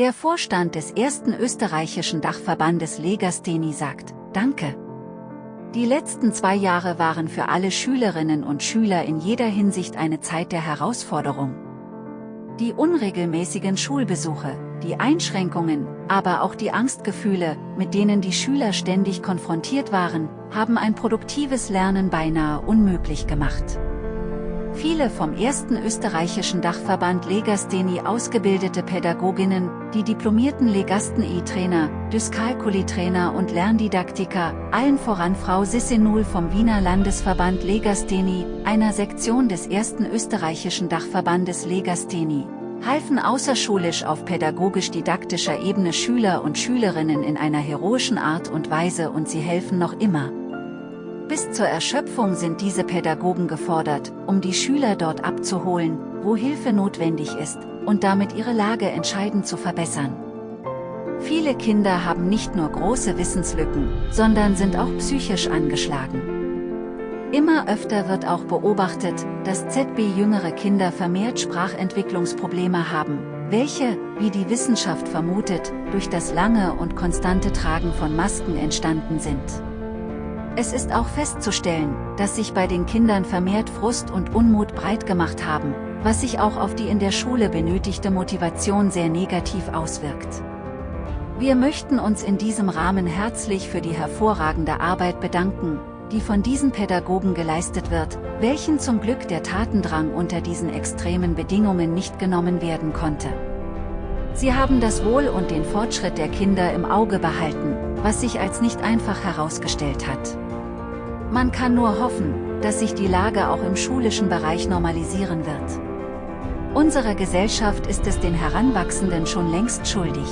Der Vorstand des ersten österreichischen Dachverbandes Legasthenie sagt, Danke. Die letzten zwei Jahre waren für alle Schülerinnen und Schüler in jeder Hinsicht eine Zeit der Herausforderung. Die unregelmäßigen Schulbesuche, die Einschränkungen, aber auch die Angstgefühle, mit denen die Schüler ständig konfrontiert waren, haben ein produktives Lernen beinahe unmöglich gemacht. Viele vom ersten österreichischen Dachverband Legasthenie ausgebildete Pädagoginnen, die diplomierten Legasthenie-Trainer, Dyskalkulie-Trainer und Lerndidaktiker, allen voran Frau Sissenul vom Wiener Landesverband Legasthenie, einer Sektion des ersten österreichischen Dachverbandes Legasthenie, halfen außerschulisch auf pädagogisch-didaktischer Ebene Schüler und Schülerinnen in einer heroischen Art und Weise und sie helfen noch immer. Bis zur Erschöpfung sind diese Pädagogen gefordert, um die Schüler dort abzuholen, wo Hilfe notwendig ist, und damit ihre Lage entscheidend zu verbessern. Viele Kinder haben nicht nur große Wissenslücken, sondern sind auch psychisch angeschlagen. Immer öfter wird auch beobachtet, dass ZB jüngere Kinder vermehrt Sprachentwicklungsprobleme haben, welche, wie die Wissenschaft vermutet, durch das lange und konstante Tragen von Masken entstanden sind. Es ist auch festzustellen, dass sich bei den Kindern vermehrt Frust und Unmut breit gemacht haben, was sich auch auf die in der Schule benötigte Motivation sehr negativ auswirkt. Wir möchten uns in diesem Rahmen herzlich für die hervorragende Arbeit bedanken, die von diesen Pädagogen geleistet wird, welchen zum Glück der Tatendrang unter diesen extremen Bedingungen nicht genommen werden konnte. Sie haben das Wohl und den Fortschritt der Kinder im Auge behalten, was sich als nicht einfach herausgestellt hat. Man kann nur hoffen, dass sich die Lage auch im schulischen Bereich normalisieren wird. Unsere Gesellschaft ist es den Heranwachsenden schon längst schuldig.